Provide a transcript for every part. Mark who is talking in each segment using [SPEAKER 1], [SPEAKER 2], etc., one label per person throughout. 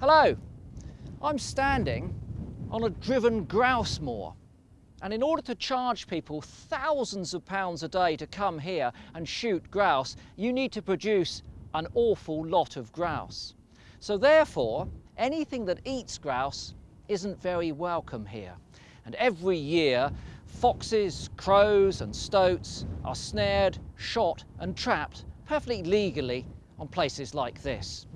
[SPEAKER 1] Hello, I'm standing on a driven grouse moor and in order to charge people thousands of pounds a day to come here and shoot grouse, you need to produce an awful lot of grouse. So therefore, anything that eats grouse isn't very welcome here. And every year, foxes, crows and stoats are snared, shot and trapped perfectly legally on places like this.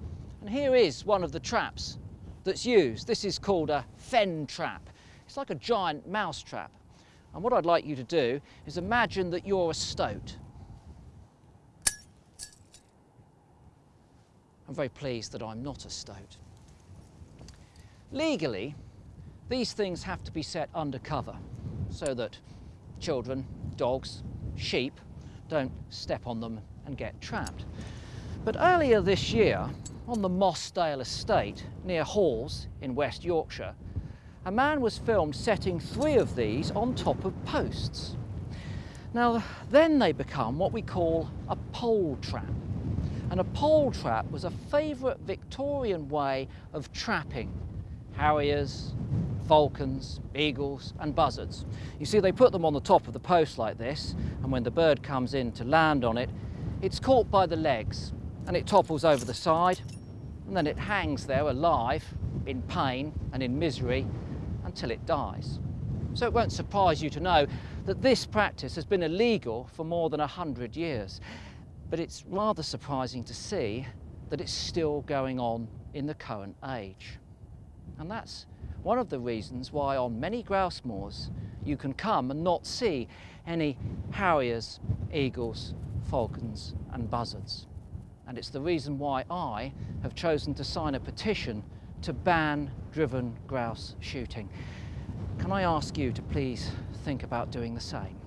[SPEAKER 1] And here is one of the traps that's used. This is called a Fenn trap. It's like a giant mouse trap. And what I'd like you to do is imagine that you're a stoat. I'm very pleased that I'm not a stoat. Legally, these things have to be set undercover so that children, dogs, sheep don't step on them and get trapped. But earlier this year, on the Mossdale estate near Hawes in West Yorkshire, a man was filmed setting three of these on top of posts. Now, then they become what we call a pole trap. And a pole trap was a favourite Victorian way of trapping harriers, falcons, eagles and buzzards. You see, they put them on the top of the post like this, and when the bird comes in to land on it, it's caught by the legs and it topples over the side and then it hangs there alive in pain and in misery until it dies. So it won't surprise you to know that this practice has been illegal for more than a hundred years. But it's rather surprising to see that it's still going on in the current age. And that's one of the reasons why on many grouse moors you can come and not see any harriers, eagles, falcons and buzzards. And it's the reason why I have chosen to sign a petition to ban driven grouse shooting. Can I ask you to please think about doing the same?